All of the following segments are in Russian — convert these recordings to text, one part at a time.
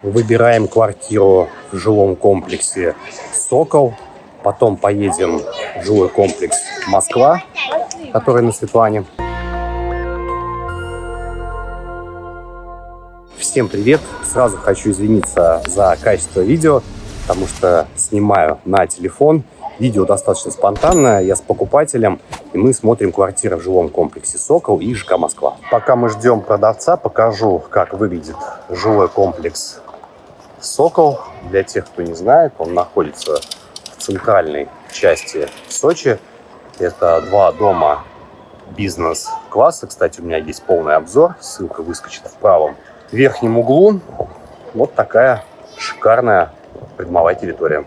Выбираем квартиру в жилом комплексе «Сокол». Потом поедем в жилой комплекс «Москва», который на Светлане. Всем привет! Сразу хочу извиниться за качество видео, потому что снимаю на телефон. Видео достаточно спонтанное, я с покупателем, и мы смотрим квартиры в жилом комплексе «Сокол» и ЖК «Москва». Пока мы ждем продавца, покажу, как выглядит жилой комплекс Сокол, для тех, кто не знает, он находится в центральной части Сочи. Это два дома бизнес-класса. Кстати, у меня есть полный обзор. Ссылка выскочит в правом верхнем углу. Вот такая шикарная придомовая территория.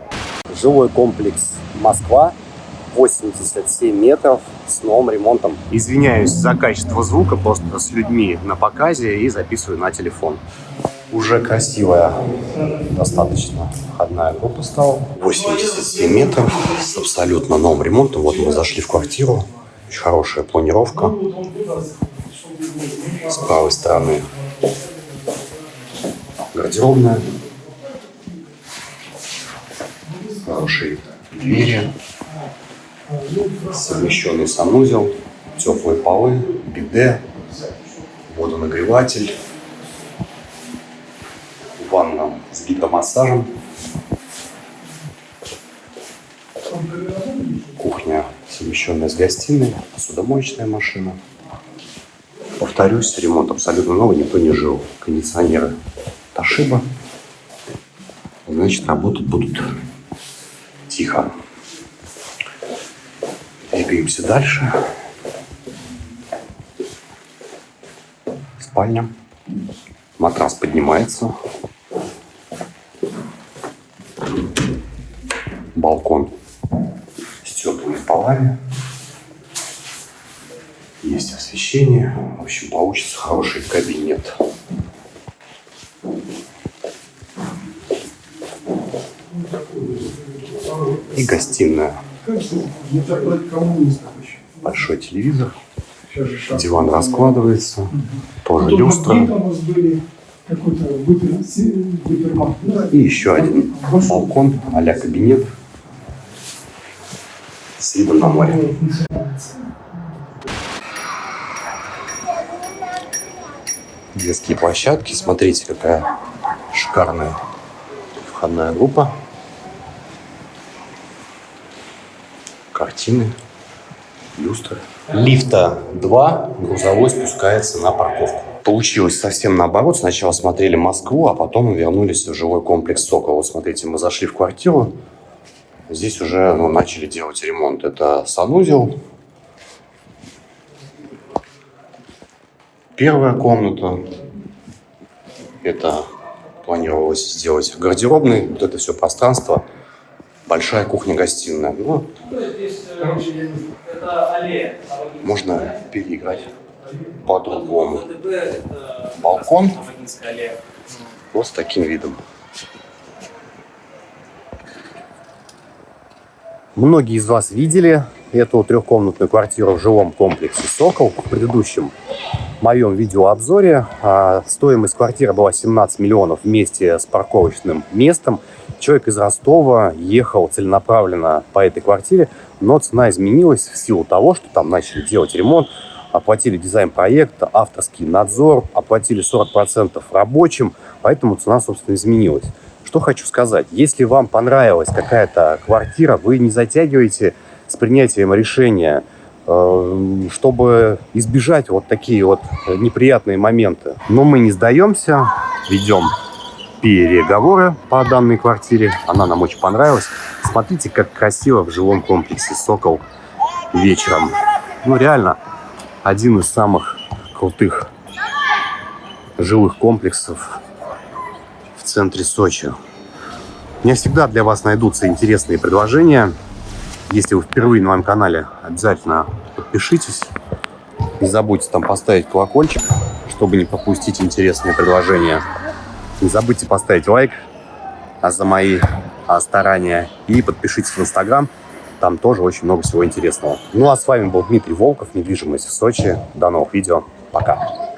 Жилой комплекс Москва. 87 метров с новым ремонтом. Извиняюсь за качество звука, просто с людьми на показе и записываю на телефон. Уже красивая достаточно входная группа стала. 87 метров с абсолютно новым ремонтом. Вот мы зашли в квартиру. Очень хорошая планировка. С правой стороны гардеробная. Хорошие двери. Совмещенный санузел. Теплые полы, биде, водонагреватель ванна с гидромассажем. Кухня, совмещенная с гостиной, посудомоечная машина. Повторюсь, ремонт абсолютно новый, никто не жил. Кондиционеры Ташиба. Значит, работать будут тихо. Двигаемся дальше. Спальня. Матрас поднимается. Балкон с теплыми полами. Есть освещение. В общем, получится хороший кабинет. И гостиная. Большой телевизор. Диван раскладывается. Тоже люстра. И еще один балкон а кабинет с видом на море. Детские площадки. Смотрите, какая шикарная входная группа. Картины, люстры. Лифта 2, грузовой спускается на парковку. Получилось совсем наоборот. Сначала смотрели Москву, а потом вернулись в жилой комплекс «Сокол». Вот смотрите, мы зашли в квартиру. Здесь уже ну, начали делать ремонт. Это санузел. Первая комната. Это планировалось сделать гардеробный. Вот это все пространство. Большая кухня-гостиная. Ну, можно переиграть по-другому. Балкон вот с таким видом. Многие из вас видели эту трехкомнатную квартиру в жилом комплексе «Сокол» в предыдущем моем видеообзоре. А, стоимость квартиры была 17 миллионов вместе с парковочным местом. Человек из Ростова ехал целенаправленно по этой квартире, но цена изменилась в силу того, что там начали делать ремонт, оплатили дизайн проекта, авторский надзор, оплатили 40% рабочим, поэтому цена, собственно, изменилась. Что хочу сказать. Если вам понравилась какая-то квартира, вы не затягиваете с принятием решения, э, чтобы избежать вот такие вот неприятные моменты. Но мы не сдаемся, ведем переговоры по данной квартире. Она нам очень понравилась. Смотрите, как красиво в жилом комплексе «Сокол» вечером. Ну, реально, один из самых крутых жилых комплексов центре Сочи. У меня всегда для вас найдутся интересные предложения. Если вы впервые на моем канале, обязательно подпишитесь. Не забудьте там поставить колокольчик, чтобы не пропустить интересные предложения. Не забудьте поставить лайк а за мои а, старания и подпишитесь в Инстаграм. Там тоже очень много всего интересного. Ну а с вами был Дмитрий Волков, недвижимость в Сочи. До новых видео. Пока.